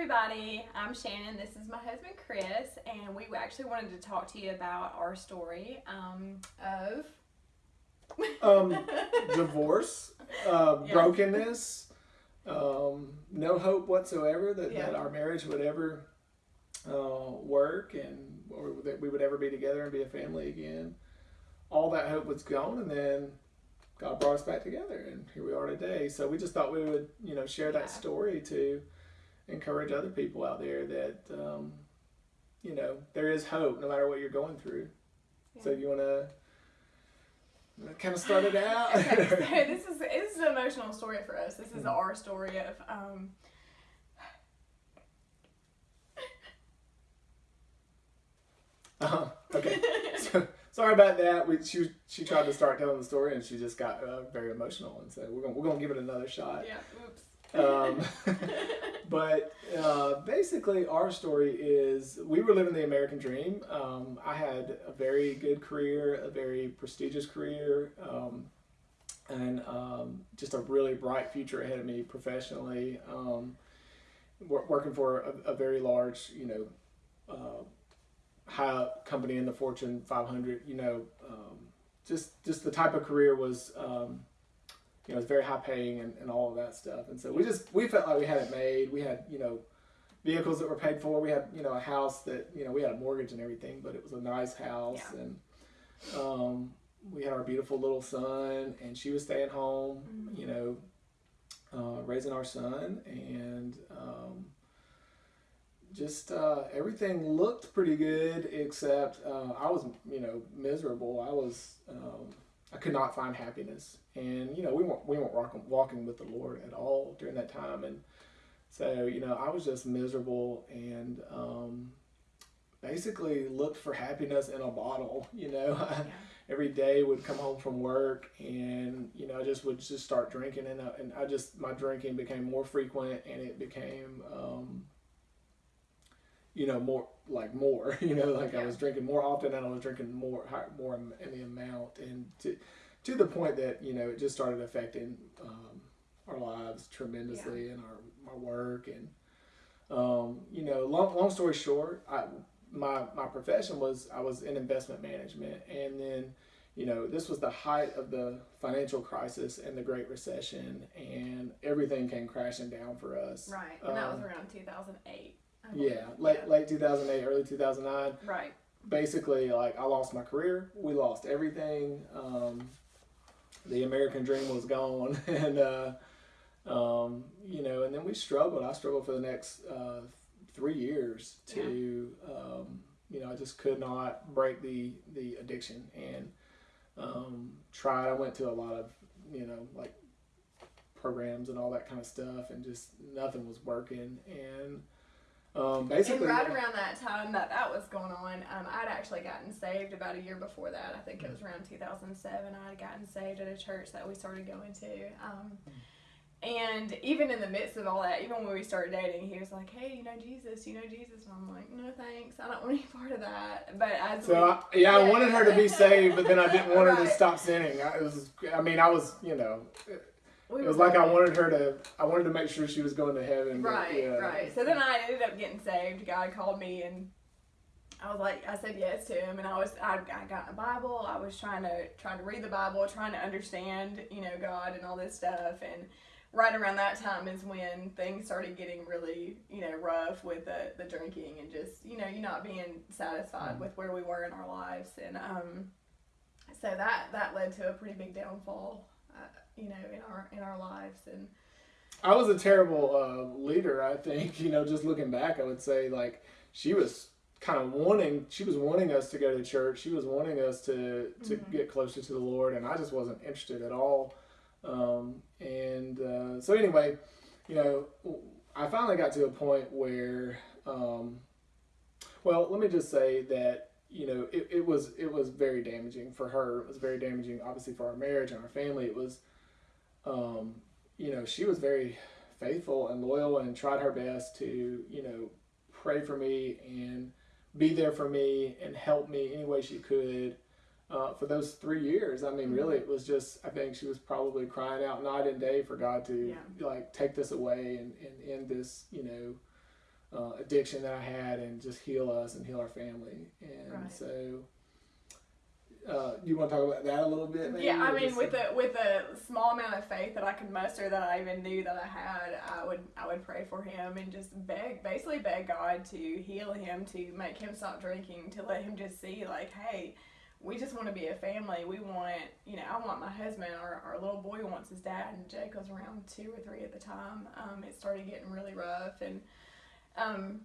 everybody. I'm Shannon. This is my husband Chris, and we actually wanted to talk to you about our story um, of um, divorce, uh, Yeah. brokenness, um, no hope whatsoever that, Yeah. that our marriage would ever uh, work and or that we would ever be together and be a family again. All that hope was gone, and then God brought us back together, and here we are today. So we just thought we would, you know, share Yeah. that story to encourage other people out there that, um, you know, there is hope no matter what you're going through. So Yeah. you want to kind of start it out? okay, so this is this is an emotional story for us. This is Mhm. our story of um, Uh-huh. Okay. So, sorry about that. We she she tried to start telling the story and she just got uh, very emotional, and so we're gonna we're gonna give it another shot. yeah, oops. Um, but uh, basically, our story is we were living the American dream. Um, I had a very good career, a very prestigious career, um, and um, just a really bright future ahead of me professionally. Um, wor- working for a, a very large, you know, uh, high company in the Fortune 500. You know, um, just just the type of career was. Um, you know, it's very high paying and, and all of that stuff. And so we just we felt like we had it made. We had you know vehicles that were paid for. We had you know a house that you know we had a mortgage and everything, but it was a nice house Yeah. and um, we had our beautiful little son, and she was staying home. Mhm. You know, uh, raising our son and. Um, just uh, everything looked pretty good, except uh, I was, you know, miserable. I was, um, I could not find happiness, and you know, we weren't we weren't walking, walking with the Lord at all during that time, and so you know, I was just miserable and um, basically looked for happiness in a bottle. You know, Yeah. every day would come home from work, and you know, I just would just start drinking, and I, and I just my drinking became more frequent, and it became. Um, you know more like more you know like i was drinking more often and i was drinking more high, more in the amount and to to the point that you know it just started affecting um, our lives tremendously and our, our work and um, you know long, long story short I, my my profession was i was in investment management and then you know this was the height of the financial crisis and the great recession and everything came crashing down for us. Right, and that was Um, around 2008. I believe. yeah late late 2008 early 2009 Right. basically like I lost my career. We lost everything. Um, the American dream was gone, and uh, um, you know, and then we struggled. I struggled for the next uh, three years to, um, you know, I just could not break the the addiction and um, tried. I went to a lot of, you know, like programs and all that kind of stuff, and just nothing was working. And um, basically, and right around that time that that was going on, um, I'd actually gotten saved about a year before that. I think it was around 2007. I'd gotten saved at a church that we started going to. Um, and even in the midst of all that, even when we started dating, he was like, "Hey, you know Jesus? You know Jesus?" And I'm like, "No, thanks. I don't want any part of that." But as So we, I, yeah, I wanted her to be saved, but then I didn't want her to stop sinning. I, it was, I mean, I was, you know, we it was like I wanted her to, I wanted to make sure she was going to heaven. but, Right, yeah. right. So then I ended up getting saved. God called me and I was like, I said yes to him, and I was, I, I got a Bible. I was trying to, trying to read the Bible, trying to understand, you know, God and all this stuff. And right around that time is when things started getting really, you know, rough with the, the drinking and just, you know, you not being satisfied Mhm. with where we were in our lives. And um, so that that led to a pretty big downfall, uh, you know, in our in our lives. And I was a terrible uh, leader. I think, you know, just looking back, I would say like she was kind of wanting, she was wanting us to go to church. She was wanting us to to Mhm. get closer to the Lord, and I just wasn't interested at all. Um, and uh, so anyway, you know, I finally got to a point where, um, well, let me just say that you know it, it was it was very damaging for her. It was very damaging, obviously, for our marriage and our family. It was, um, you know, she was very faithful and loyal and tried her best to you know pray for me and be there for me and help me any way she could uh, for those three years. I mean, really, it was just, I think she was probably crying out night and day for God to Yeah. like take this away and, and end this, you know, uh, addiction that I had and just heal us and heal our family. And Right. so, uh, you want to talk about that a little bit? Maybe, Yeah, I mean, with a with a small amount of faith that I could muster, that I even knew that I had, I would I would pray for him and just beg, basically beg God to heal him, to make him stop drinking, to let him just see, like, hey, we just want to be a family. We want, you know, I want my husband. Our, our little boy wants his dad, and Jake was around two or three at the time. Um, it started getting really rough, and um,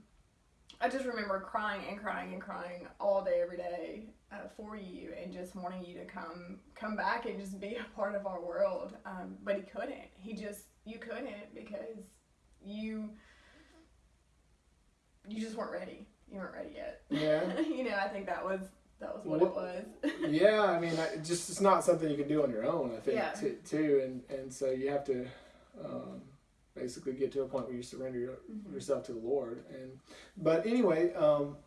I just remember crying and crying and crying all day, every day uh, for you, and just wanting you to come come back and just be a part of our world. Um, but he couldn't. He just you couldn't because you you just weren't ready. You weren't ready yet. Yeah. you know, I think that was that was what, What- it was. yeah, I mean, I, just it's not something you can do on your own. I think Yeah. too, too, and and so you have to um, basically get to a point where you surrender your, Mhm. yourself to the Lord. And but anyway, um,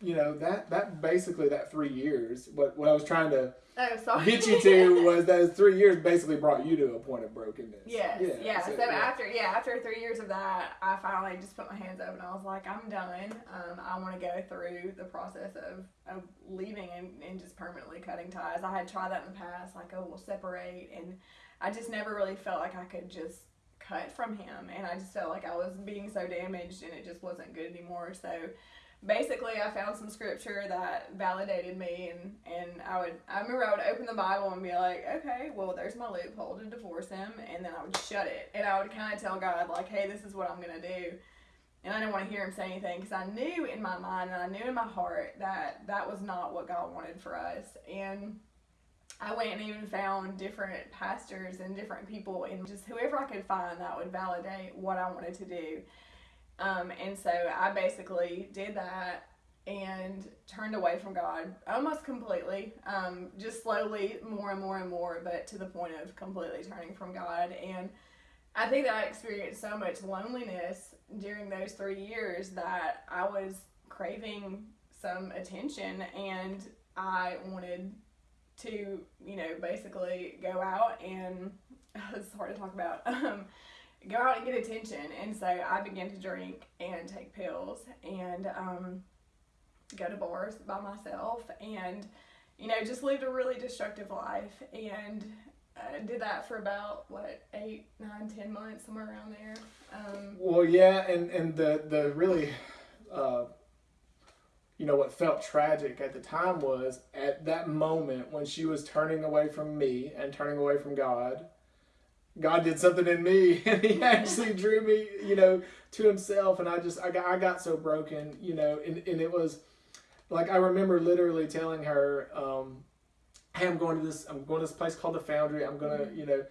you know that that basically that three years. What what I was trying to Oh, get you to was those three years basically brought you to a point of brokenness. Yes, yeah. So, yeah. after yeah, after three years of that, I finally just put my hands up and I was like, I'm done. Um, I want to go through the process of, of leaving and, and just permanently cutting ties. I had tried that in the past, like, oh, we'll separate, and I just never really felt like I could just cut from him, and I just felt like I was being so damaged and it just wasn't good anymore. So basically I found some scripture that validated me and, and I would I remember I would open the Bible and be like, Okay, well there's my loophole to divorce him and then I would shut it and I would kinda tell God like, Hey, this is what I'm gonna do and I didn't want to hear him say anything because I knew in my mind and I knew in my heart that that was not what God wanted for us. And I went and even found different pastors and different people and just whoever I could find that would validate what I wanted to do. Um, and so I basically did that and turned away from God almost completely, um, just slowly, more and more and more, but to the point of completely turning from God. And I think that I experienced so much loneliness during those three years that I was craving some attention and I wanted to, you know, basically go out and it's hard to talk about. Um, go out and get attention. And so I began to drink and take pills and um, go to bars by myself and, you know, just lived a really destructive life. And uh, did that for about, what, eight, nine, ten months, somewhere around there. Um, Well, yeah, and and the the really, uh, you know, what felt tragic at the time was at that moment when she was turning away from me and turning away from God. God did something in me, and He actually drew me, you know, to Himself, and I just I got I got so broken, you know, and and it was like I remember literally telling her, um, "Hey, I'm going to this I'm going to this place called the Foundry. I'm gonna, you know."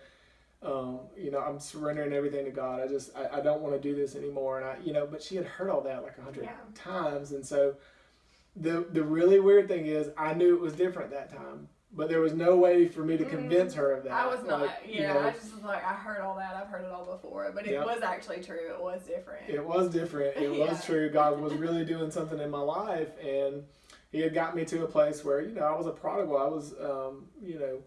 um, you know, I'm surrendering everything to God. I just, I, I don't want to do this anymore. And I, you know, but she had heard all that like a hundred Yeah. times. And so the, the really weird thing is I knew it was different that time, but there was no way for me to Mm, convince her of that. I was not, Like, yeah, you know, I just was like, I heard all that, I've heard it all before, but it Yeah. was actually true, it was different. it was different. It Yeah. was true. God was really doing something in my life. And he had got me to a place where, you know, I was a prodigal. I was, um, you know,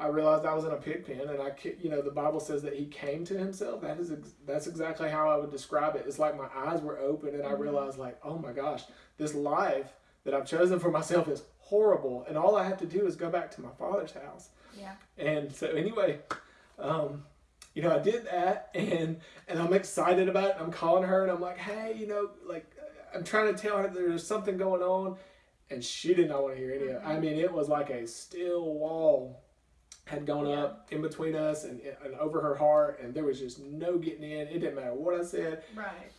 I realized I was in a pig pen, and I, you know, the Bible says that he came to himself. That is, ex- that's exactly how I would describe it. It's like my eyes were open, and I Mhm. realized, like, oh my gosh, this life that I've chosen for myself is horrible, and all I have to do is go back to my father's house. Yeah. And so, anyway, um, you know, I did that, and and I'm excited about it. I'm calling her, and I'm like, hey, you know, like, I'm trying to tell her there's something going on, and she did not want to hear any of it. I mean, it was like a steel wall had gone Yeah. up in between us and, and over her heart, and there was just no getting in. It didn't matter what I said. Right.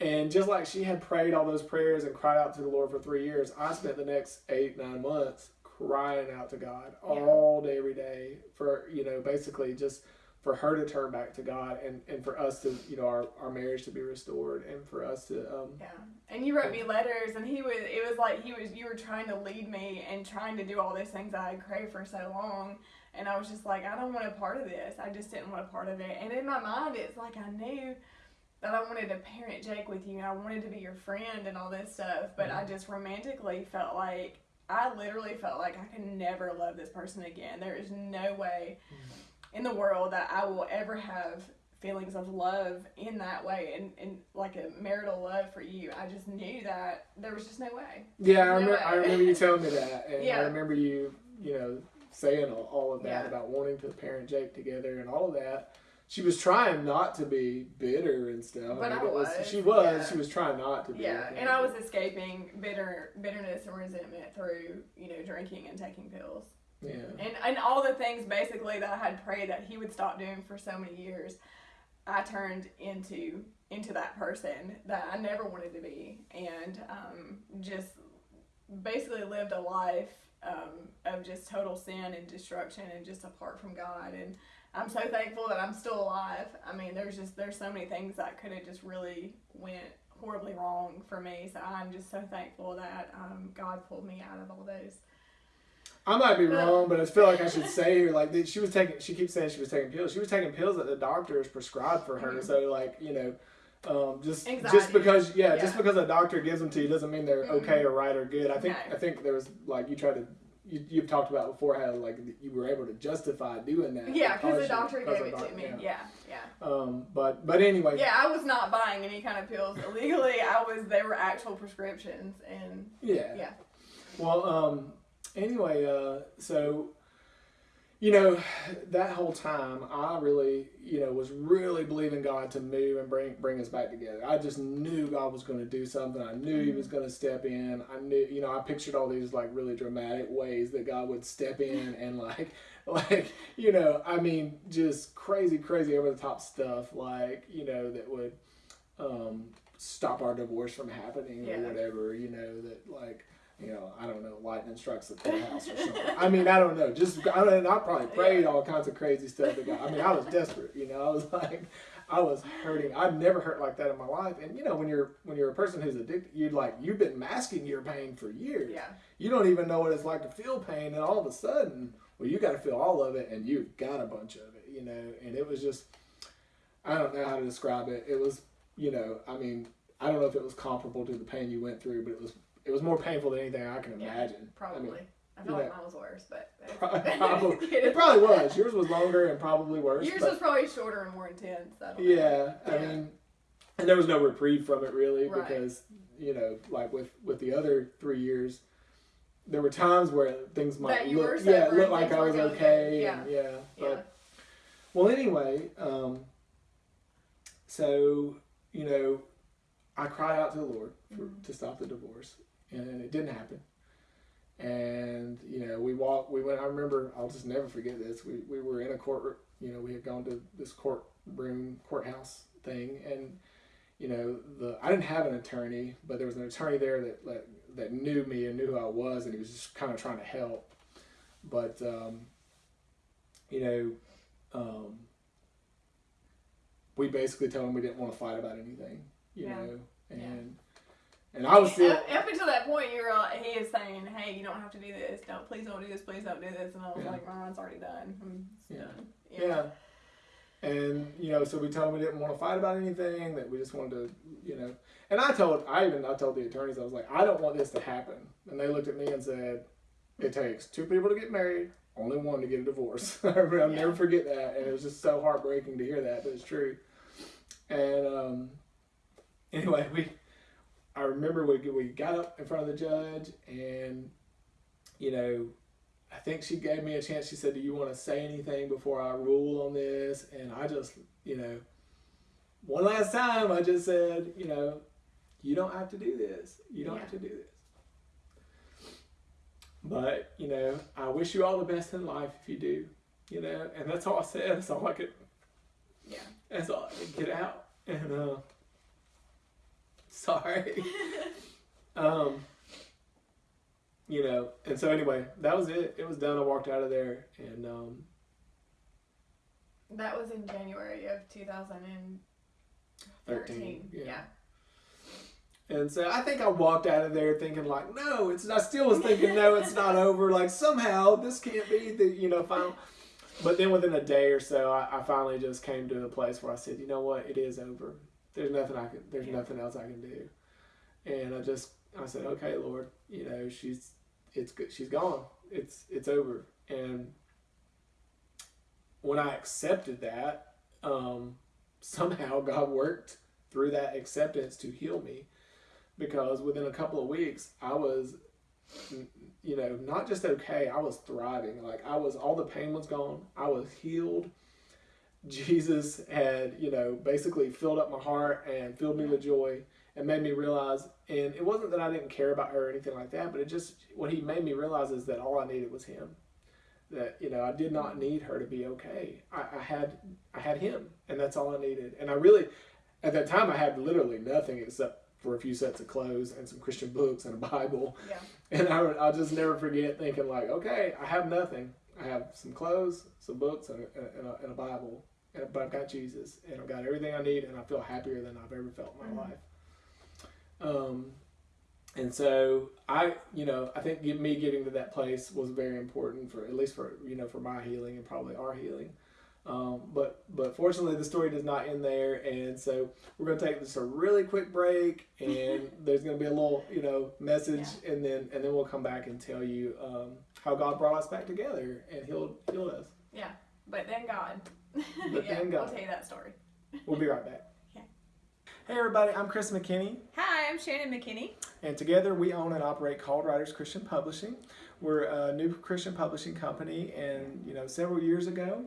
And just like she had prayed all those prayers and cried out to the Lord for three years, I spent the next eight, nine months crying out to God Yeah. all day, every day for, you know, basically just for her to turn back to God and, and for us to, you know, our, our marriage to be restored and for us to, um, Yeah. And you wrote me letters, and he was, it was like he was, you were trying to lead me and trying to do all these things I had craved for so long. And I was just like, I don't want a part of this. I just didn't want a part of it. And in my mind, it's like I knew that I wanted to parent Jake with you and I wanted to be your friend and all this stuff. But I mm-hmm. just romantically felt like, I literally felt like I could never love this person again. There is no way mm-hmm. in the world that I will ever have feelings of love in that way and, and like a marital love for you. I just knew that there was just no way. Yeah, I remember. I remember you telling me that, and I remember you, you know, saying all, all of that Yeah. about wanting to parent Jake together and all of that. She was trying not to be bitter and stuff. But mean, I it was, She was. yeah. She was trying not to be. Yeah, and I was escaping bitter bitterness and resentment through you know drinking and taking pills. Yeah. and and all the things basically that I had prayed that he would stop doing for so many years, I turned into into that person that I never wanted to be, and um, just basically lived a life um, of just total sin and destruction and just apart from God. And I'm so thankful that I'm still alive. I mean, there's just there's so many things that could have just really went horribly wrong for me. So I'm just so thankful that um, God pulled me out of all those. I might be wrong, but I feel like I should say here, like she was taking. She keeps saying she was taking pills. She was taking pills that the doctors prescribed for her. Mhm. So like you know. Um, just Anxiety. just because yeah, just because a doctor gives them to you doesn't mean they're Mhm. okay or right or good. I think No. I think there was like you tried to you, you've talked about before how like you were able to justify doing that. Yeah, because the doctor gave it to me. yeah. Yeah, yeah. Um, but but anyway, Yeah, I was not buying any kind of pills illegally. I was they were actual prescriptions and yeah. Yeah. Well, um, anyway, uh, so you know that whole time I really you know was really believing God to move and bring bring us back together. I just knew God was going to do something. I knew He was going to step in. I knew you know I pictured all these like really dramatic ways that God would step in and like like you know I mean just crazy crazy over the top stuff like you know that would um, stop our divorce from happening Yeah. or whatever you know that like you know, I don't know, lightning strikes the courthouse or something. I mean, I don't know. Just I, mean, I probably prayed all kinds of crazy stuff. To God. I mean, I was desperate. You know, I was like, I was hurting. I've never hurt like that in my life. And you know, when you're when you're a person who's addicted, you like you've been masking your pain for years. yeah. You don't even know what it's like to feel pain, and all of a sudden, well, you got to feel all of it, and you've got a bunch of it. You know, and it was just, I don't know how to describe it. It was, you know, I mean, I don't know if it was comparable to the pain you went through, but it was it was more painful than anything I can Yeah, imagine. Probably. I mean, I, you like mine was worse, but Probably- it probably was. Yours was longer and probably worse. Yours was probably shorter and more intense. I don't know. yeah, I Yeah. mean, and there was no reprieve from it really Right. because you know, like with with the other three years, there were times where things might look yeah, it sober looked and like I was okay, good. and yeah, but Yeah. well, anyway, um, so you know, I cried out to the Lord for, Mhm. to stop the divorce, and it didn't happen. And you know, we walked. We went. I remember. I'll just never forget this. We we were in a court. You know, we had gone to this courtroom courthouse thing, and you know, the I didn't have an attorney, but there was an attorney there that that, that knew me and knew who I was, and he was just kind of trying to help. But um, you know, um, we basically told him we didn't want to fight about anything. You Yeah. know, and Yeah. and I was still. Until that point, you're like, he is saying, "Hey, you don't have to do this. Don't please don't do this. Please don't do this." And I was Yeah. like, "Mine's already done. I'm it's Yeah. Yeah. And you know, so we told him we didn't want to fight about anything. That we just wanted to, you know. And I told, I even I told the attorneys, I was like, I don't want this to happen. And they looked at me and said, It takes two people to get married, only one to get a divorce. I'll Yeah. never forget that. And it was just so heartbreaking to hear that, but it's true. And um, anyway, we, I remember we we got up in front of the judge, and you know, I think she gave me a chance. She said, "Do you want to say anything before I rule on this?" And I just, you know, one last time, I just said, you know, you don't have to do this. You don't Yeah. have to do this. But you know, I wish you all the best in life if you do. You know, and that's all I said. That's all I could. Yeah. That's all I could get out. And uh, sorry. Um, you know, and so anyway, that was it. It was done. I walked out of there, and um, That was in January of 2013. 13, Yeah. yeah. and so I think I walked out of there thinking like, no, it's. I still was thinking, no, it's not over. Like somehow this can't be the you know final. But then within a day or so, I, I finally just came to a place where I said, you know what, it is over. There's nothing I can. There's Yeah. nothing else I can do. And I just I said, okay, Lord, you know she's it's good. She's gone. It's it's over. And when I accepted that, um, somehow God worked through that acceptance to heal me because within a couple of weeks I was you know not just okay I was thriving like I was all the pain was gone I was healed Jesus had you know basically filled up my heart and filled me with joy and made me realize and it wasn't that I didn't care about her or anything like that but it just what he made me realize is that all I needed was him that you know I did not need her to be okay I, I had I had him and that's all I needed and I really at that time I had literally nothing except for a few sets of clothes and some Christian books and a Bible. Yeah. And I, I'll just never forget thinking like, okay, I have nothing. I have some clothes, some books, and a, and a, and a Bible, but I've got Jesus, and I've got everything I need, and I feel happier than I've ever felt in my Mhm. life. Um, and so I, you know, I think me getting to that place was very important for at least for you know for my healing and probably our healing. Um, but but fortunately, the story does not end there, and so we're going to take just a really quick break, and there's going to be a little you know message, and then and then we'll come back and tell you um, how God brought us back together and healed healed us. Yeah, but then God. But yeah, then God. We'll tell you that story. We'll be right back. Hey everybody, I'm Chris McKinney, Hi, I'm Shannon McKinney. and together we own and operate Called Writers Christian Publishing. We're a new Christian publishing company, and you know several years ago.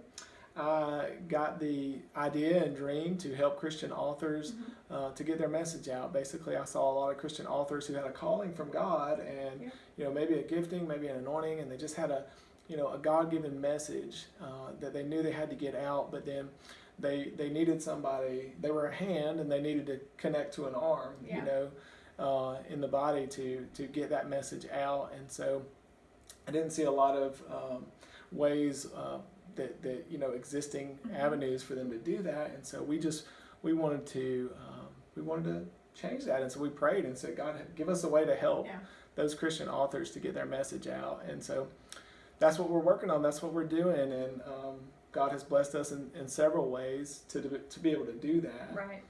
I got the idea and dream to help Christian authors uh, to get their message out. Basically, I saw a lot of Christian authors who had a calling from God, and Yeah. you know maybe a gifting, maybe an anointing, and they just had a you know a God-given message uh, that they knew they had to get out, but then they they needed somebody. They were a hand, and they needed to connect to an arm. Yeah. You know, uh, in the body to to get that message out, and so I didn't see a lot of um, ways. Uh, that, that you know existing Mhm. avenues for them to do that and so we just we wanted to um, we wanted to change that and so we prayed and said god give us a way to help Yeah. those christian authors to get their message out and so that's what we're working on that's what we're doing and um, god has blessed us in, in several ways to, to be able to do that Right.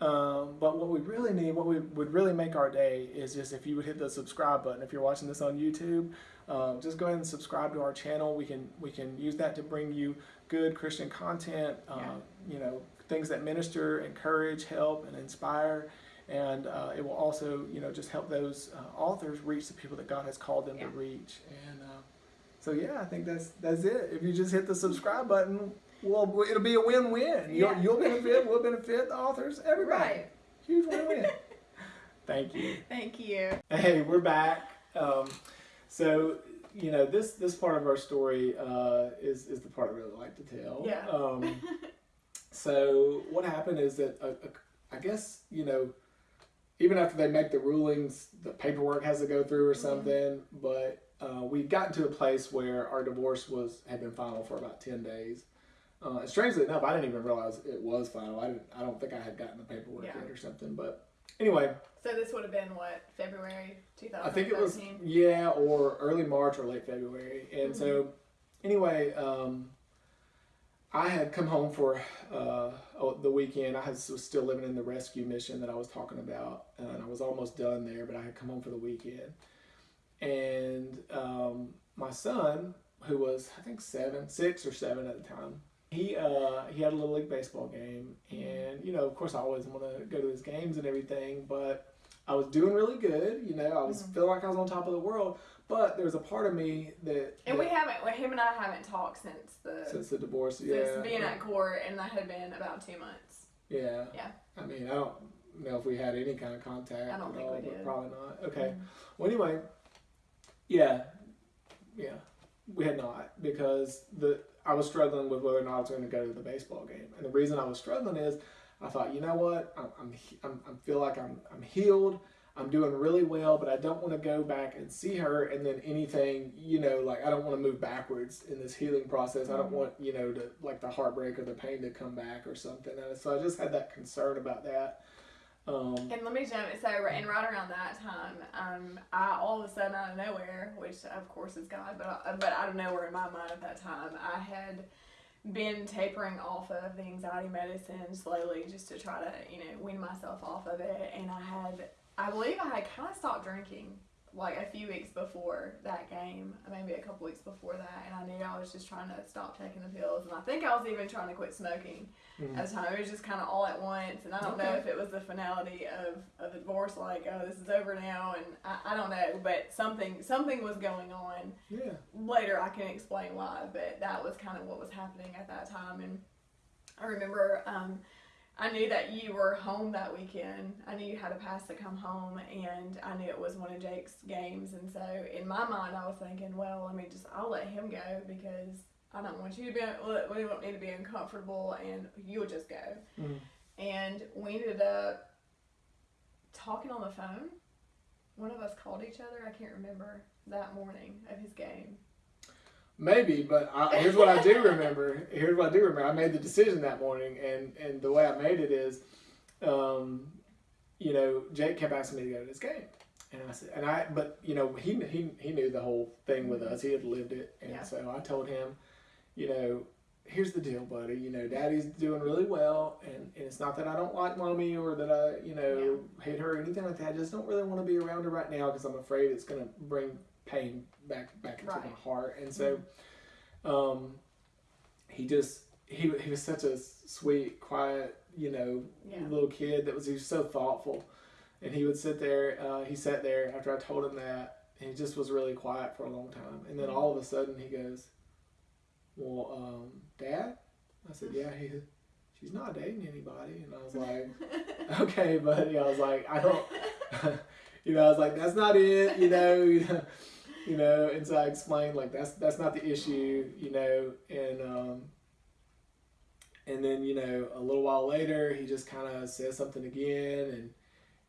um, but what we really need, what we would really make our day is just if you would hit the subscribe button. If you're watching this on YouTube, um, just go ahead and subscribe to our channel. We can we can use that to bring you good Christian content. Uh, Yeah. You know, things that minister, encourage, help, and inspire. And uh, it will also, you know, just help those uh, authors reach the people that God has called them Yeah. to reach. And uh, so, yeah, I think that's that's it. If you just hit the subscribe button, well, it'll be a win-win. You'll, you'll benefit, we'll benefit, the authors, everybody. Right. Huge win-win. Thank you. Thank you. Hey, we're back. Um, so you know this this part of our story uh, is is the part I really like to tell. Yeah. Um, so what happened is that uh, uh, I guess you know even after they make the rulings, the paperwork has to go through or Mhm. something. But uh, we got to a place where our divorce was had been final for about ten days. Uh, and strangely enough, I didn't even realize it was final. I didn't. I don't think I had gotten the paperwork Yeah. yet or something. But anyway, So this would have been what February 2013. I think it was yeah, or early March or late February. And so, anyway, um, I had come home for uh, oh, the weekend. I was still living in the rescue mission that I was talking about, and I was almost done there. But I had come home for the weekend, and um, my son, who was I think seven, six or seven at the time. He uh, he had a little league baseball game, and you know, of course, I always want to go to his games and everything, but I was doing really good. You know, I was Mhm. feeling like I was on top of the world. But there was a part of me that, And that we haven't. well, Him and I haven't talked since the since the divorce, since yeah, being at court, and that had been about two months. yeah, Yeah. I mean, I don't know if we had any kind of contact I don't think all, we did. probably not. Okay. Mhm. Well, anyway, yeah, yeah, we had not because the I was struggling with whether or not I was going to go to the baseball game, and the reason I was struggling is I thought, you know what, I'm I'm, I'm I feel like I'm I'm healed. I'm doing really well, but I don't want to go back and see her and then anything, you know, like I don't want to move backwards in this healing process. I don't Mhm. want, you know, to like the heartbreak or the pain to come back or something. And so I just had that concern about that. Um, And let me jump. So, and right around that time, um, I all of a sudden out of nowhere, which of course is God, but I, but out of nowhere in my mind at that time, I had been tapering off of the anxiety medicine slowly, just to try to you know wean myself off of it. And I had, I believe, I had kind of stopped drinking like a few weeks before that game, maybe a couple weeks before that, and I knew I was just trying to stop taking the pills, and I think I was even trying to quit smoking Mhm. at the time. It was just kind of all at once, and I don't know if it was the finality of, of the divorce, like oh this is over now, and I, I don't know, but something something was going on. Yeah. Later I can explain why, but that was kind of what was happening at that time, and I remember. Um, I knew that you were home that weekend. I knew you had a pass to come home, and I knew it was one of Jake's games. And so, in my mind, I was thinking, well, I mean, just, I'll let him go because I don't want you to be, we want me to be uncomfortable, and you'll just go. Mhm. And we ended up talking on the phone. One of us called each other. I can't remember that morning of his game. Maybe, but I, here's what I do remember. Here's what I do remember. I made the decision that morning, and and the way I made it is, um, you know, Jake kept asking me to go to this game, and I said, and I, but you know, he he he knew the whole thing with us. He had lived it, and Yeah. so I told him, you know, here's the deal, buddy. You know, Daddy's doing really well, and, and it's not that I don't like mommy or that I, you know, hate her or anything like that. I just don't really want to be around her right now because I'm afraid it's gonna bring pain back back into Right. my heart. And so, um, he just he he was such a sweet, quiet, you know, Yeah. little kid that was he was so thoughtful, and he would sit there. Uh, he sat there after I told him that, and he just was really quiet for a long time. And then all of a sudden he goes, "Well, um, Dad," I said, "Yeah." He, said, she's not dating anybody, and I was like, "Okay, buddy." I was like, "I don't." you know, I was like, "That's not it," you know, you know. And so I explained like that's that's not the issue, you know, and um, and then you know a little while later he just kind of says something again, and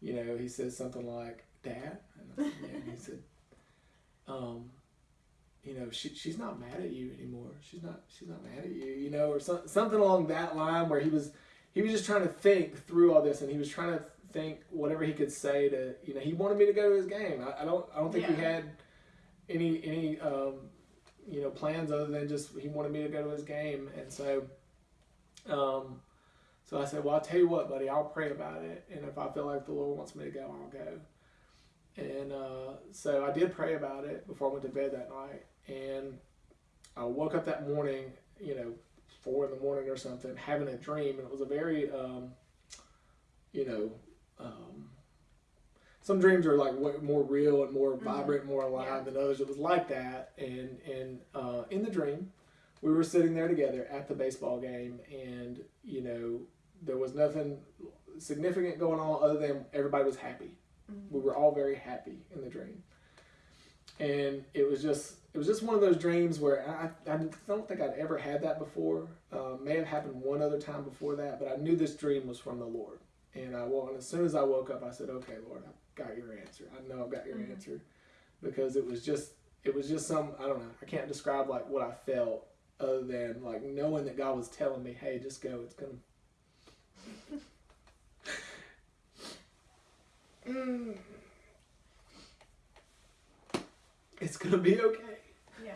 you know he says something like, "Dad," and I said, yeah, and he said, um. You know, she, she's not mad at you anymore. She's not she's not mad at you. You know, or some, something along that line where he was he was just trying to think through all this, and he was trying to think whatever he could say to you know he wanted me to go to his game. I, I don't I don't think Yeah. had any any um, you know plans other than just he wanted me to go to his game, and so um, so I said, well, I'll tell you what, buddy, I'll pray about it, and if I feel like the Lord wants me to go, I'll go. And uh, so I did pray about it before I went to bed that night, and I woke up that morning, you know, four in the morning or something, having a dream, and it was a very, um, you know, um, some dreams are like way more real and more Mhm. vibrant, more alive Yeah. than others. It was like that, and and uh, in the dream, we were sitting there together at the baseball game, and you know, there was nothing significant going on other than everybody was happy Mhm. we were all very happy in the dream and it was just it was just one of those dreams where i, I don't think i'd ever had that before uh, may have happened one other time before that but i knew this dream was from the lord and i woke and as soon as i woke up i said okay lord i've got your answer i know i've got your Mhm. answer because it was just it was just some i don't know i can't describe like what i felt other than like knowing that god was telling me hey just go it's gonna Mm. It's gonna be okay. Yeah.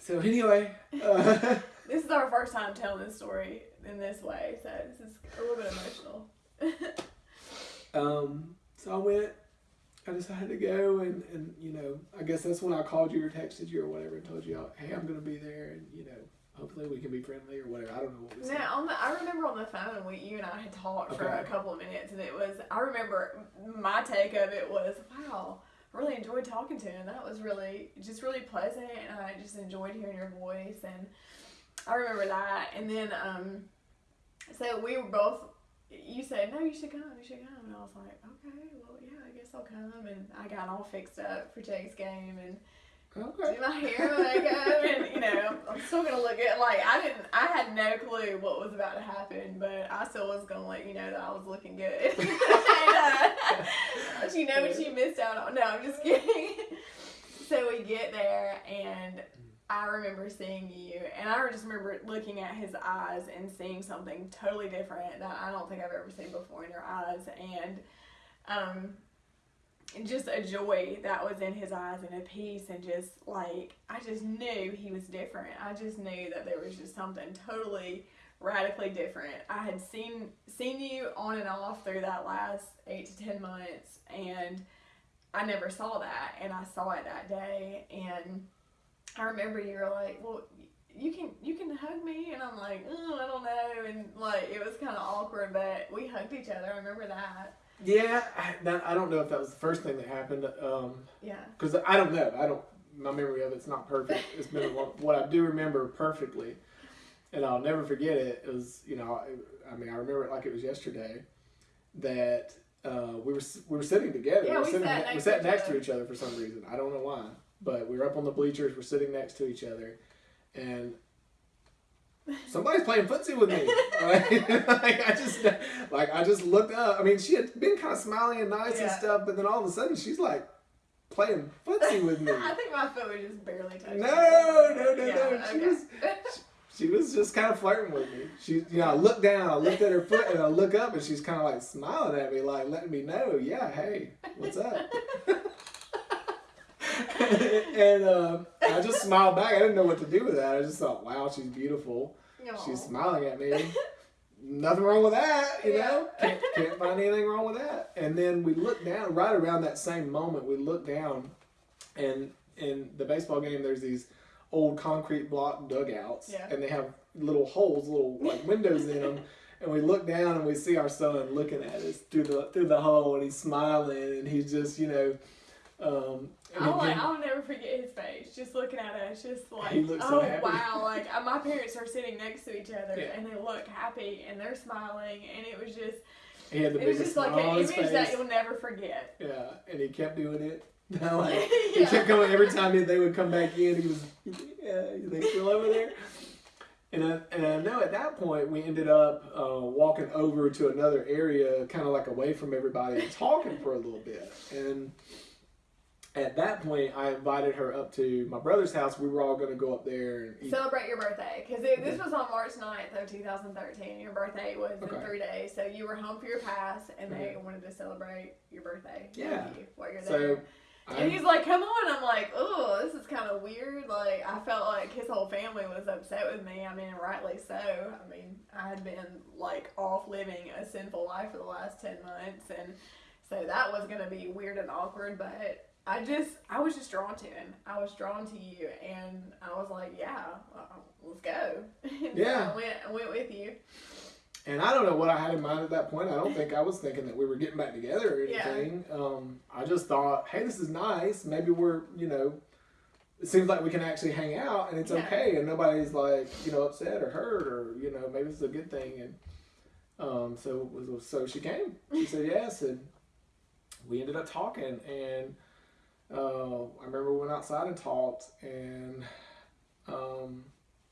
So anyway, uh, This is our first time telling this story in this way, so this is a little bit emotional. um, so I went. I decided to go, and, and you know, I guess that's when I called you or texted you or whatever and told you, hey, I'm gonna be there, and you know, hopefully we can be friendly or whatever. I don't know what said. Now, on the, I remember on the phone, we, you and I had talked for a couple of minutes, and it was, I remember my take of it was, wow, I really enjoyed talking to him. And that was really, just really pleasant, and I just enjoyed hearing your voice, and I remember that. And then, um, so we were both, you said, no, you should come, you should come. And I was like, okay, well, yeah, I guess I'll come. And I got all fixed up for Jake's game, and Okay. do my hair and makeup, and you know, I'm still gonna look at like I didn't, I had no clue what was about to happen, but I still was gonna let you know that I was looking good. and, uh, but you know what you missed out on? No, I'm just kidding. so we get there, and I remember seeing you, and I just remember looking at his eyes and seeing something totally different that I don't think I've ever seen before in your eyes, and um just a joy that was in his eyes and a peace and just like I just knew he was different. I just knew that there was just something totally radically different. I had seen seen you on and off through that last eight to ten months, and I never saw that, and I saw it that day, and I remember you were like, "Well, you can you can hug me," and I'm like, "Oh, I don't know," and like it was kind of awkward, but we hugged each other. I remember that. Yeah, I, that, I don't know if that was the first thing that happened. Um, Yeah. because I don't know. I don't. My memory of it's not perfect. It's been a long, what I do remember perfectly, and I'll never forget it it. Is you know, I, I mean, I remember it like it was yesterday. That uh, we were we were sitting together. Yeah, we, were we sitting, sat we next sat next to each other for some reason. I don't know why, but we were up on the bleachers. We're sitting next to each other, and somebody's playing footsie with me. Like, like, I just like I just looked up. I mean, she had been kind of smiling and nice and stuff, but then all of a sudden she's like playing footsie with me. I think my foot was just barely touching. No, no, no, Yeah, no. She okay. was she was just kind of flirting with me. She, you know, I looked down, I looked at her foot, and I look up, and she's kind of like smiling at me, like letting me know, yeah, hey, what's up? and uh, I just smiled back. I didn't know what to do with that. I just thought, wow, she's beautiful. Aw. She's smiling at me. Nothing wrong with that, you Yeah. know. Can't, can't find anything wrong with that. And then we look down. Right around that same moment, we look down, and in the baseball game, there's these old concrete block dugouts, Yeah. and they have little holes, little like windows in them. And we look down and we see our son looking at us through the through the hole, and he's smiling, and he's just you know. Um, I'll, like, I'll never forget his face, just looking at us, just like, He looks so oh happy. wow, like uh, my parents are sitting next to each other Yeah. and they look happy and they're smiling and it was just, he had the it was biggest just like an image face. that you'll never forget. Yeah, and he kept doing it. like, He kept coming every time they would come back in. He was, yeah, they still over there. And I, and I know at that point we ended up uh, walking over to another area, kind of like away from everybody, and talking for a little bit. And at that point, I invited her up to my brother's house. We were all going to go up there and. Celebrate your birthday because this was on March 9th of 2013. Your birthday was Okay. in three days, so you were home for your pass, and they wanted to celebrate your birthday Yeah. you while you're So, there. I- And he's like, "Come on!" I'm like, "Oh, this is kind of weird." Like, I felt like his whole family was upset with me. I mean, rightly so. I mean, I had been like off living a sinful life for the last ten months, and so that was gonna be weird and awkward. But I just, I was just drawn to him. I was drawn to you, and I was like, "Yeah, uh, let's go." And so Yeah. I went, I went with you. And I don't know what I had in mind at that point. I don't think I was thinking that we were getting back together or Yeah. anything. Um, I just thought, hey, this is nice. Maybe we're, you know, it seems like we can actually hang out and it's Yeah. okay and nobody's like, you know, upset or hurt or, you know, maybe it's a good thing. And um, so so she came. She said yes, and we ended up talking. And uh, I remember we went outside and talked. And um,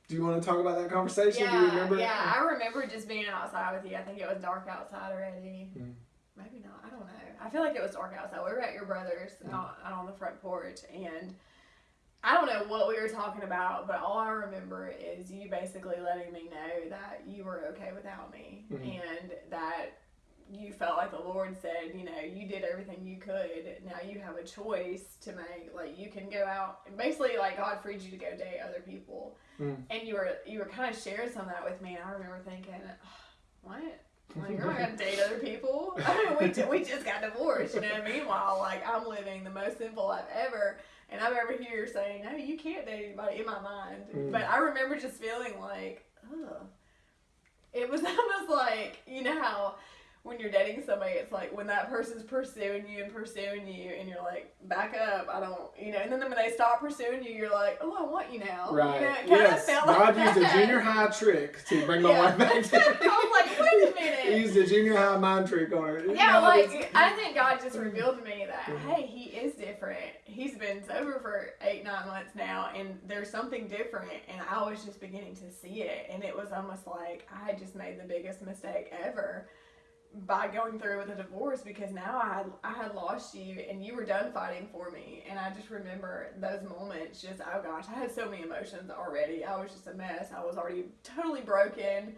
do you want to talk about that conversation? do you Yeah, remember? yeah. I remember just being outside with you. I think it was dark outside already. Mm. Maybe not. I don't know. I feel like it was dark outside. We were at your brother's Mm. out, out on the front porch, and I don't know what we were talking about, but all I remember is you basically letting me know that you were okay without me, Mhm. and that you felt like the Lord said, you know, you did everything you could. Now you have a choice to make. Like you can go out and basically like God freed you to go date other people. Mm. And you were you were kind of sharing some of that with me, and I remember thinking, what? Like you're not gonna date other people. I mean, we ju- we just got divorced, you know. Meanwhile, like I'm living the most simple life ever, and I'm over here saying, no, you can't date anybody in my mind. Mm. But I remember just feeling like, ugh. It was almost like you know how when you're dating somebody, it's like when that person's pursuing you and pursuing you, and you're like, back up, I don't, you know. And then when they stop pursuing you, you're like, oh, I want you now. Right. You know, it yes. felt God like used a junior high trick to bring my Yeah. wife back to me. I was like, wait a minute. He used a junior high mind trick on her. Yeah, No, like I think God just revealed to me that Mhm. hey, he is different. He's been sober for eight, nine months now, and there's something different. And I was just beginning to see it, and it was almost like I had just made the biggest mistake ever by going through with a divorce because now I had I had lost you, and you were done fighting for me. And I just remember those moments. Just oh gosh, I had so many emotions already. I was just a mess. I was already totally broken,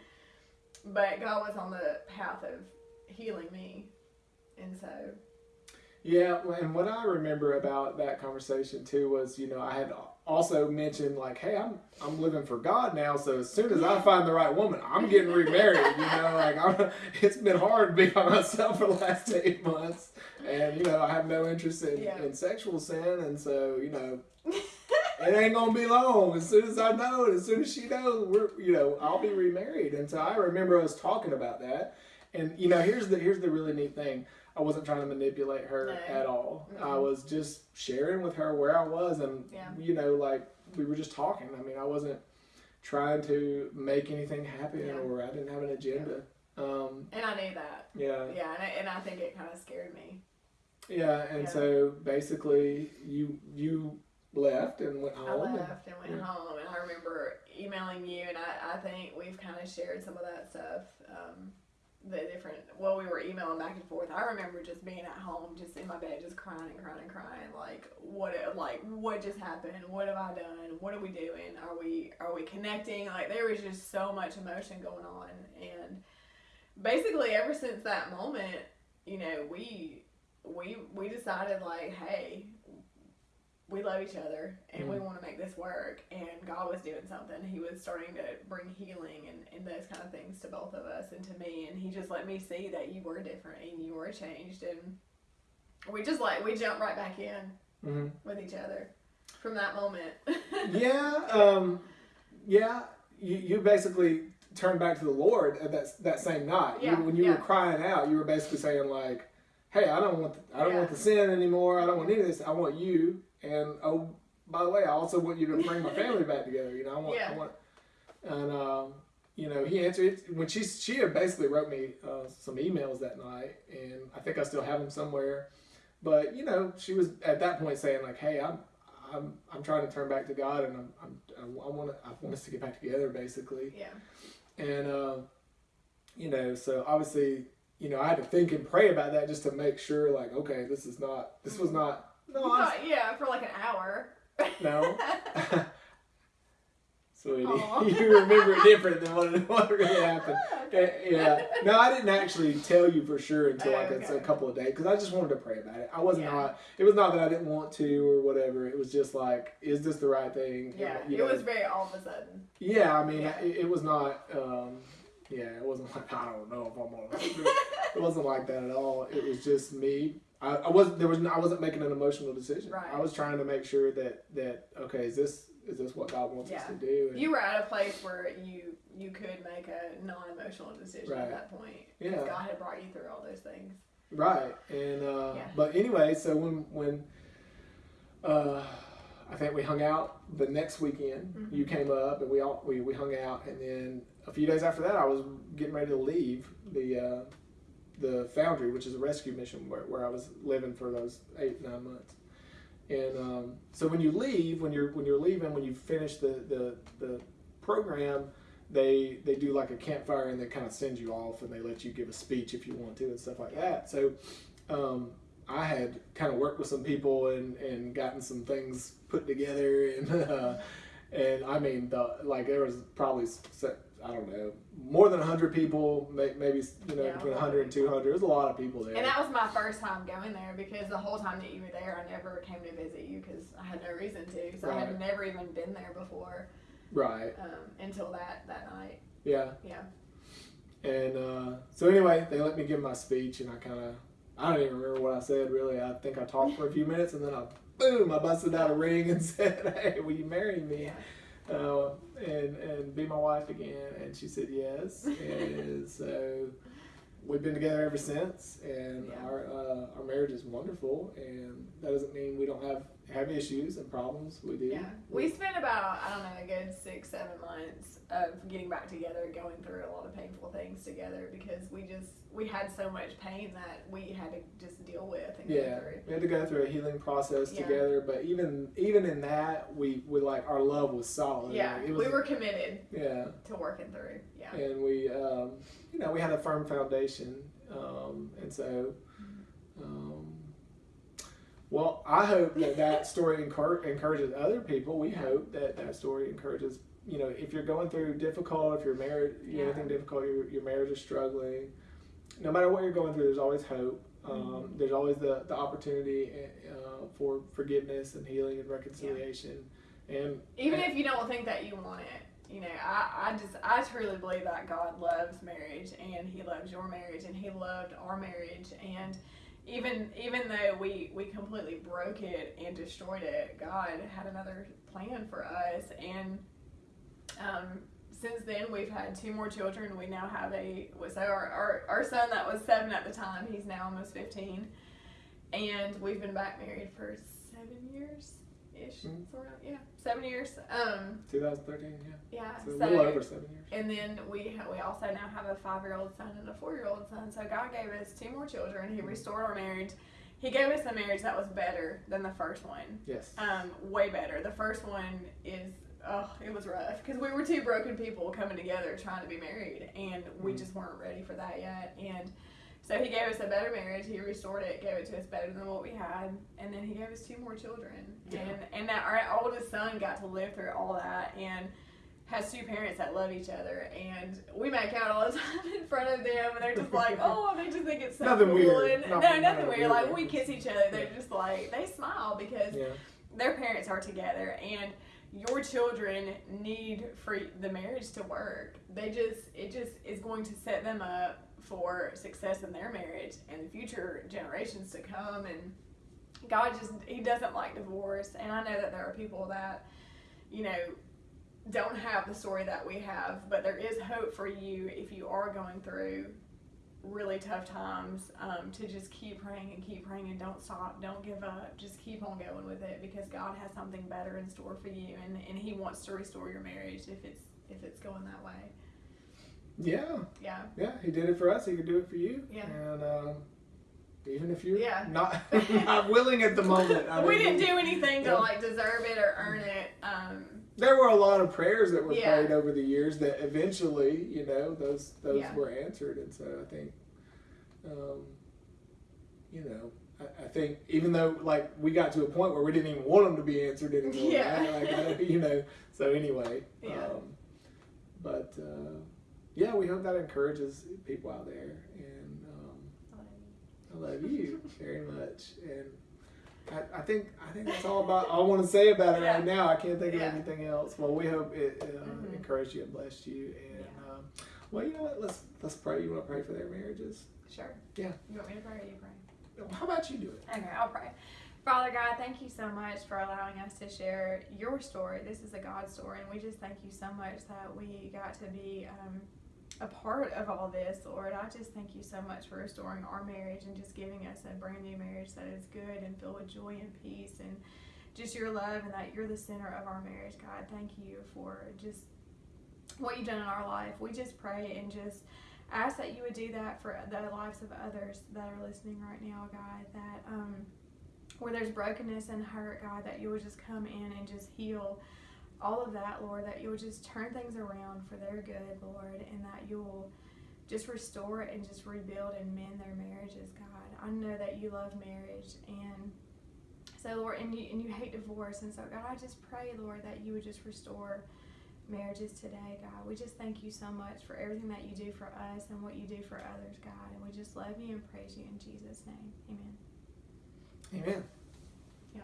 but God was on the path of healing me. And so, Yeah, and what I remember about that conversation too was, you know, I had also mentioned like, hey, I'm I'm living for God now, so as soon as I find the right woman, I'm getting remarried. You know, like I'm, it's been hard being by myself for the last eight months, and you know I have no interest in, Yeah. in sexual sin, and so you know it ain't gonna be long. As soon as I know it, as soon as she knows, we're you know I'll be remarried. And so I remember us talking about that. And you know here's the here's the really neat thing. I wasn't trying to manipulate her No. at all. I Mm-mm. was just sharing with her where I was, and Yeah. you know like we were just talking. I mean I wasn't trying to make anything happen, Yeah. or I didn't have an agenda. Um, And I knew that. yeah, Yeah, and I, and I think it kind of scared me. yeah, and Yeah. so basically you you left and went I home. and- left and went yeah. home, and I remember emailing you, and I, I think we've kind of shared some of that stuff. Um, the different, well, we were emailing back and forth. I remember just being at home, just in my bed, just crying and crying and crying, like what, like what just happened? What have I done? What are we doing? Are we, are we connecting? Like there was just so much emotion going on, and basically ever since that moment, you know, we, we, we decided like, hey, we love each other and we Mhm. want to make this work and god was doing something he was starting to bring healing and, and those kind of things to both of us and to me and he just let me see that you were different and you were changed and we just like we jumped right back in Mhm. with each other from that moment yeah, um, yeah. You, you basically turned back to the Lord at that that same night. Yeah, you, when you yeah. were crying out, you were basically saying like, "Hey, I don't want the, I don't want the sin anymore. I don't want any of this. I want you." And oh, by the way, I also want you to bring my family back together. You know, I want, Yeah. I want. And um, you know, he answered it when she she had basically wrote me uh, some emails that night, and I think I still have them somewhere. But you know, she was at that point saying like, "Hey, I'm I'm I'm trying to turn back to God, and I'm, I'm I want to I want us to get back together, basically." yeah And uh, you know, so obviously, you know, I had to think and pray about that just to make sure, like, okay, this is not this was not no thought- yeah for like an hour no. Sweetie, you remember it different than what, what really happened. Okay. Yeah, no, I didn't actually tell you for sure until like it's a couple of days because I just wanted to pray about it. I wasn't Yeah. not. It was not that I didn't want to or whatever. It was just like, is this the right thing? yeah You it was very all of a sudden Yeah, I mean, Yeah. It, it was not. Um, yeah, it wasn't like I don't know if I'm on. it wasn't like that at all. It was just me. I, I wasn't. There was. I wasn't making an emotional decision. Right. I was trying to make sure that that okay, is this is this what God wants us to do? And- you were at a place where you you could make a non-emotional decision Right. at that point because Yeah. God had brought you through all those things Right, and uh, Yeah. but anyway, so when when uh, I think we hung out the next weekend, Mhm. you came up and we all we, we hung out, and then a few days after that, I was getting ready to leave the uh, the Foundry, which is a rescue mission where, where I was living for those eight nine months. And um, so when you leave, when you're when you're leaving, when you finish the the, the program, they they do like a campfire and they kind of send you off and they let you give a speech if you want to and stuff like that. So um, I had kind of worked with some people and, and gotten some things put together and uh, and I mean the like there was probably I don't know more than hundred people maybe you know Yeah, between a 100 and 200 there's a lot of people there And that was my first time going there because the whole time that you were there, I never came to visit you because I had no reason to. So I had never even been there before right um, until that, that night. yeah Yeah. And uh, so anyway, they let me give my speech, and I kind of I don't even remember what I said really. I think I talked for a few minutes, and then I boom, I busted out a ring and said, "Hey, will you marry me?" Yeah. Uh, and and be my wife again? And she said yes. and so we've been together ever since, and Yeah. our uh, our marriage is wonderful. And that doesn't mean we don't have have issues and problems. We do. Yeah. We spent about, I don't know, a good six, seven months of getting back together, going through a lot of painful things together because we just, we had so much pain that we had to just deal with and Yeah, go through. we had to go through a healing process Yeah. together, but even even in that, we we like our love was solid. Yeah. Like, it was, we were committed yeah, to working through. Yeah. and we um, you know we had a firm foundation, um, and so. Um, well, I hope that that story encour- encourages other people. We hope that that story encourages, you know, if you're going through difficult, if you're married, you know, Yeah. anything difficult, your, your marriage is struggling, no matter what you're going through, there's always hope. Um, There's always the, the opportunity uh, for forgiveness and healing and reconciliation. And Even if you don't think that you want it, you know, I, I just, I truly believe that God loves marriage and He loves your marriage and He loved our marriage. And even, even though we, we completely broke it and destroyed it, God had another plan for us. And, um, since then we've had two more children. We now have a, so our, our, our son that was seven at the time, he's now almost 15. And we've been back married for seven years ish. Mhm. Sort of, yeah, seven years. Um, 2013, yeah. yeah. So a little over seven years. and then we ha- we also now have a five year old son and a four year old son. So God gave us two more children. He restored our marriage. He gave us a marriage that was better than the first one. Yes. Um, way better. The first one is oh, it was rough because we were two broken people coming together trying to be married, and we Mhm. just weren't ready for that yet. And so he gave us a better marriage. He restored it, gave it to us better than what we had, and then he gave us two more children. Yeah. And and that our oldest son got to live through all that and has two parents that love each other. And we make out all the time in front of them, and they're just like, oh, they just think it's so Nothing cool. weird. And, Not- no, nothing a weird. weird Like we kiss each other, they're Yeah. just like they smile because yeah. their parents are together and your children need for the marriage to work they just it just is going to set them up for success in their marriage and future generations to come and god just he doesn't like divorce. And i know that there are people that you know don't have the story that we have but there is hope for you if you are going through really tough times um, to just keep praying and keep praying and don't stop don't give up. Just keep on going with it because god has something better in store for you and, and he wants to restore your marriage if it's if it's going that way Yeah. yeah Yeah. He did it for us. He could do it for you. Yeah. And um, even if you're Yeah. not not willing at the moment, I we mean, didn't do anything to like deserve it or earn it um, There were a lot of prayers that were Yeah. prayed over the years that eventually, you know, those those Yeah. were answered, and so I think, um, you know, I, I think even though like we got to a point where we didn't even want them to be answered anymore, Yeah. right? like I, you know. So anyway, Yeah. um, but uh, yeah, we hope that encourages people out there, and um, I love you very much, and. I, I think I think that's all about all I want to say about it right now. I can't think of Yeah. anything else. Well, we hope it uh, Mhm. encouraged you and blessed you. And Yeah. um, well, you know what? Let's let's pray. You want to pray for their marriages? sure Yeah. you want me to pray or you pray How about you do it? Okay, I'll pray. Father God, thank you so much for allowing us to share your story. This is a God story, and we just thank you so much that we got to be um, a part of all this, Lord. I just thank you so much for restoring our marriage and just giving us a brand new marriage that is good and filled with joy and peace and just your love and that you're the center of our marriage, God. Thank you for just what you've done in our life. We just pray and just ask that you would do that for the lives of others that are listening right now, God. That um, where there's brokenness and hurt, God, that you would just come in and just heal all of that, Lord. That you would just turn things around for their good, Lord, and that you'll just restore and just rebuild and mend their marriages, God. I know that you love marriage and so Lord and you and you hate divorce and so God I just pray, Lord, that you would just restore marriages today, God. We just thank you so much for everything that you do for us and what you do for others, God. And we just love you and praise you in Jesus' name. Amen. Amen. Yeah.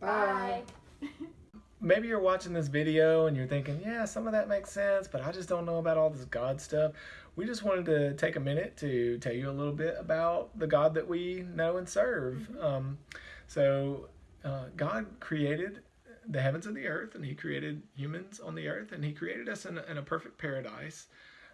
Bye. Maybe you're watching this video and you're thinking, yeah, some of that makes sense, but I just don't know about all this God stuff. We just wanted to take a minute to tell you a little bit about the God that we know and serve. Um, so, uh, God created the heavens and the earth, and He created humans on the earth, and He created us in a, in a perfect paradise.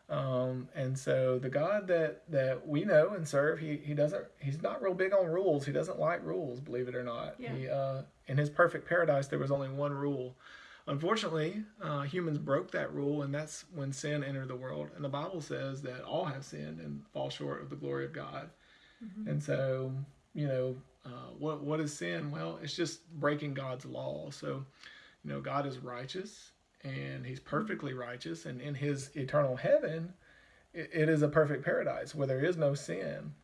Um, and so the God that, that we know and serve, he, he doesn't, he's not real big on rules. He doesn't like rules, believe it or not. Yeah. He, uh, in his perfect paradise, there was only one rule. Unfortunately, uh, humans broke that rule, and that's when sin entered the world. And the Bible says that all have sinned and fall short of the glory of God. And so, you know, uh, what what is sin? Well, it's just breaking God's law. So, you know, God is righteous, and He's perfectly righteous, and in His eternal heaven, it, it is a perfect paradise where there is no sin.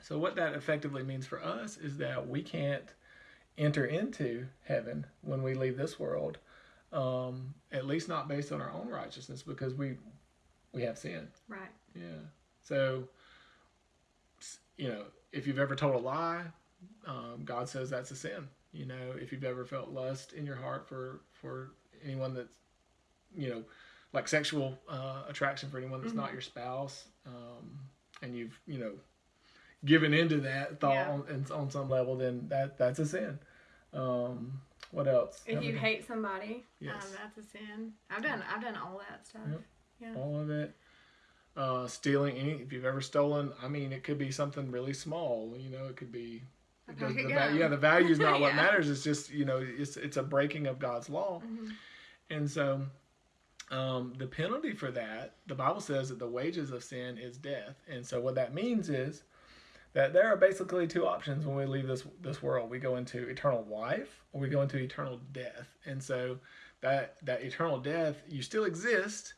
So, what that effectively means for us is that we can't enter into heaven when we leave this world, um, at least not based on our own righteousness, because we we have sin. Right. Yeah. So, you know, if you've ever told a lie, um, God says that's a sin. You know, if you've ever felt lust in your heart for for anyone that's, you know, like sexual uh, attraction for anyone that's not Mhm. your spouse, um, and you've you know given into that thought Yeah. on, on some level, then that that's a sin. Um, what else? If you hate somebody, Yes. um, that's a sin. I've done I've done all that stuff. Yep. Yeah. all of it. Uh, stealing any if you've ever stolen, I mean, it could be something really small. You know, it could be. It does- the of va- gum. yeah, the value is not what matters. It's just you know, it's it's a breaking of God's law, Mhm. And so um, the penalty for that, the Bible says that the wages of sin is death, and so what that means is that there are basically two options when we leave this this world. We go into eternal life, or we go into eternal death, and so that that eternal death, you still exist,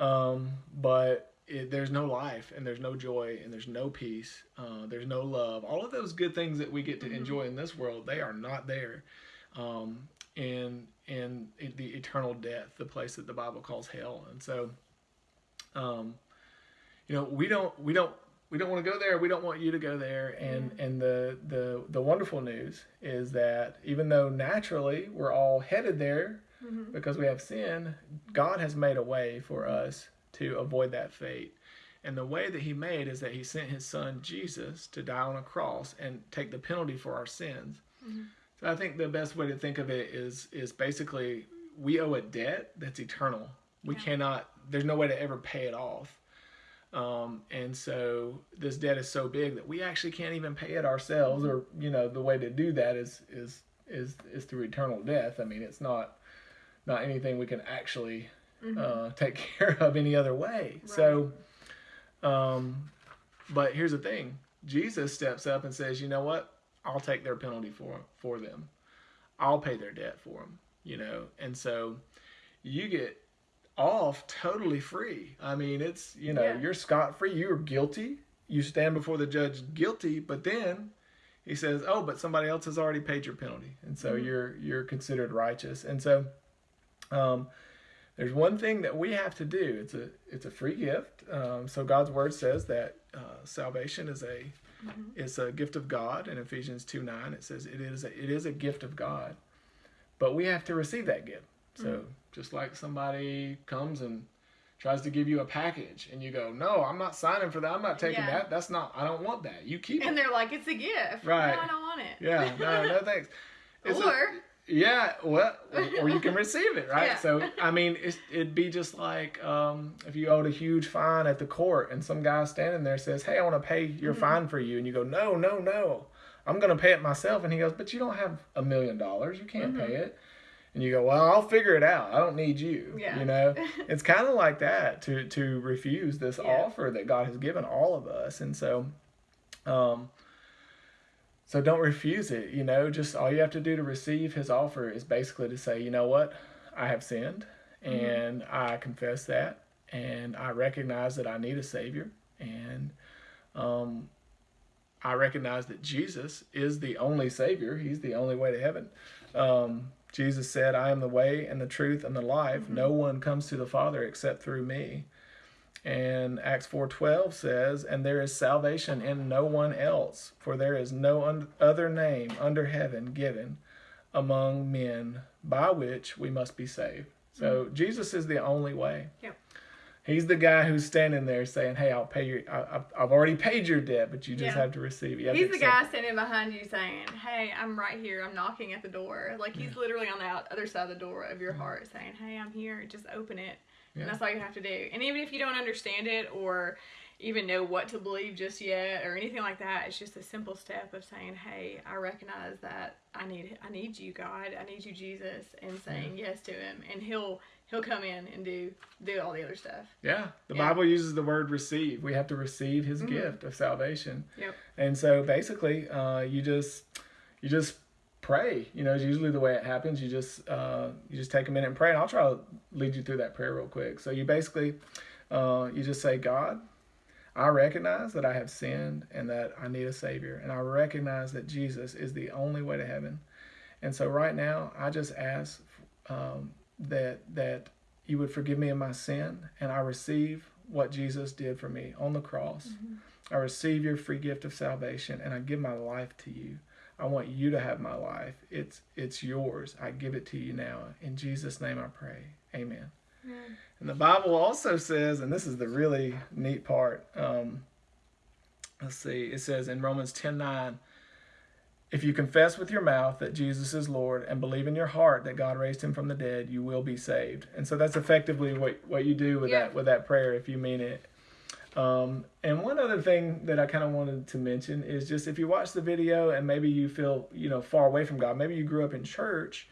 um, but it, there's no life, and there's no joy, and there's no peace, uh, there's no love. All of those good things that we get to Mhm. enjoy in this world, they are not there. Um, in in the eternal death, the place that the Bible calls hell, and so, um, you know, we don't we don't we don't want to go there. We don't want you to go there. And and the the the wonderful news is that even though naturally we're all headed there Mhm. because we have sin, God has made a way for us to avoid that fate. And the way that He made is that He sent His Son Jesus to die on a cross and take the penalty for our sins. Mhm. So I think the best way to think of it is is basically we owe a debt that's eternal. We Yeah. cannot. There's no way to ever pay it off. Um, and so this debt is so big that we actually can't even pay it ourselves, or you know, the way to do that is is is is through eternal death. I mean, it's not not anything we can actually Mhm. uh, take care of any other way. So, um, but here's the thing: Jesus steps up and says, "You know what? I'll take their penalty for for them. I'll pay their debt for them." You know, and so you get off totally free. I mean, it's you know Yeah. you're scot free. You're guilty. You stand before the judge guilty, but then he says, "Oh, but somebody else has already paid your penalty, and so Mhm. you're you're considered righteous." And so, um, there's one thing that we have to do. It's a it's a free gift. Um, so God's word says that uh, salvation is a Mhm. is a gift of God. In Ephesians two nine, it says it is a, it is a gift of God, but we have to receive that gift. So just like somebody comes and tries to give you a package, and you go, "No, I'm not signing for that. I'm not taking Yeah. that. That's not. I don't want that. You keep it." And they're like, it's a gift. Right. No, I don't want it. Yeah, no, no thanks. It's a- or yeah, well, or, you can receive it, right? Yeah. So, I mean, it'd be just like um, if you owed a huge fine at the court and some guy standing there says, Hey, I want to pay your Mhm. fine for you. And you go, No, no, no, I'm going to pay it myself. And he goes, But you don't have a million dollars. You can't Mhm. pay it. And you go, Well, I'll figure it out. I don't need you. Yeah. You know, it's kind of like that to, to refuse this Yeah. offer that God has given all of us. And so, um, so don't refuse it. You know, just all you have to do to receive his offer is basically to say, you know what, I have sinned Mhm. and I confess that and I recognize that I need a savior and um, I recognize that Jesus is the only savior. He's the only way to heaven. Um, Jesus said, I am the way and the truth and the life. Mhm. No one comes to the Father except through me. And Acts 4:12 says, "And there is salvation in no one else, for there is no un- other name under heaven given among men by which we must be saved." So mm-hmm. Jesus is the only way. Yeah. He's the guy who's standing there saying, "Hey, I'll pay your. I, I've- I've already paid your debt, but you just Yeah. have to receive it." Have He's the guy standing behind you saying, Hey, I'm right here. I'm knocking at the door. Like he's mm. literally on the out- other side of the door of your heart saying, Hey, I'm here. Just open it. Yeah. And that's all you have to do. And even if you don't understand it or even know what to believe just yet or anything like that, it's just a simple step of saying, Hey, I recognize that I need I need you, God. I need you, Jesus, and saying yes to him. And he'll he'll come in and do do all the other stuff. Yeah, the Yeah. Bible uses the word receive. We have to receive His Mhm. gift of salvation. Yep. And so basically, uh, you just you just pray. You know, it's usually the way it happens. You just uh, you just take a minute and pray. And I'll try to lead you through that prayer real quick. So you basically uh, you just say, God, I recognize that I have sinned and that I need a Savior, and I recognize that Jesus is the only way to heaven. And so right now, I just ask um, that that you would forgive me of my sin, and I receive what Jesus did for me on the cross. I receive your free gift of salvation, and I give my life to you. I want you to have my life. It's it's yours. I give it to you now. In Jesus' name I pray. Amen. Amen. And the Bible also says, and this is the really neat part. Um, let's see. It says in Romans 10 9, if you confess with your mouth that Jesus is Lord and believe in your heart that God raised him from the dead, you will be saved. And so that's effectively what, what you do with Yeah. that with that prayer if you mean it. Um, and one other thing that I kind of wanted to mention is just if you watch the video and maybe you feel you know far away from God, maybe you grew up in church,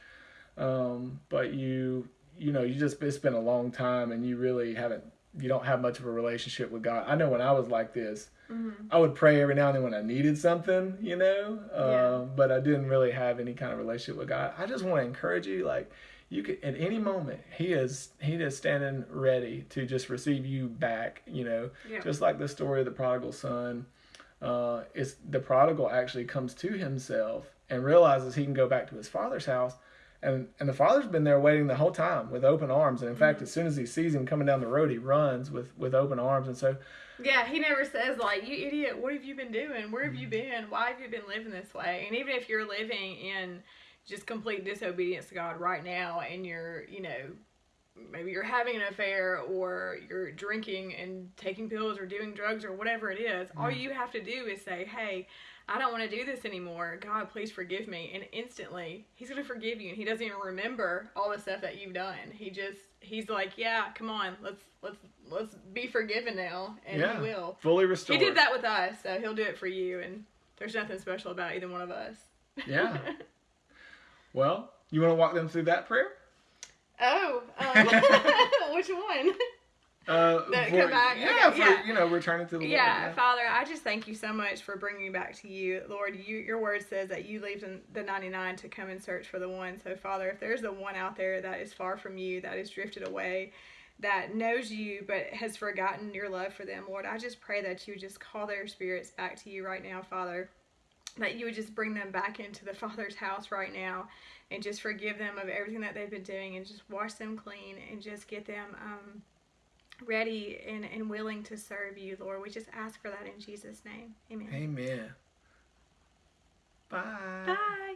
um, but you you know you just it's been a long time and you really haven't you don't have much of a relationship with God. I know when I was like this, Mhm. I would pray every now and then when I needed something, you know, Yeah. um, but I didn't really have any kind of relationship with God. I just want to encourage you, like you could at any moment He is He is standing ready to just receive you back, you know, Yeah. just like the story of the prodigal son. Uh, it's the prodigal actually comes to himself and realizes he can go back to his father's house. And, and the father's been there waiting the whole time with open arms. And in fact, as soon as he sees him coming down the road, he runs with, with open arms. And so Yeah, he never says like, "You idiot, what have you been doing? Where have you been? Why have you been living this way?" And even if you're living in just complete disobedience to God right now, and you're, you know, maybe you're having an affair or you're drinking and taking pills or doing drugs or whatever it is, all mm-hmm. you have to do is say, "Hey, I don't want to do this anymore. God, please forgive me." And instantly, He's going to forgive you, and He doesn't even remember all the stuff that you've done. He just He's like, "Yeah, come on, let's let's let's be forgiven now," and Yeah. He will. fully restored. He did that with us, so he'll do it for you. And there's nothing special about either one of us. Yeah. Well, you want to walk them through that prayer? oh, um, which one? Uh, That for- come back? Yeah, Okay, for, yeah. you know, returning to the Yeah, Lord. Yeah, Father, I just thank you so much for bringing me back to you, Lord. You, your word says that you leave the- the 99 to come and search for the one. So, Father, if there's the one out there that is far from you, that is drifted away, that knows you but has forgotten your love for them, Lord, I just pray that you would just call their spirits back to you right now, Father. That you would just bring them back into the Father's house right now and just forgive them of everything that they've been doing and just wash them clean and just get them um, ready and, and willing to serve you, Lord. We just ask for that in Jesus' name. Amen. Amen. Bye. Bye.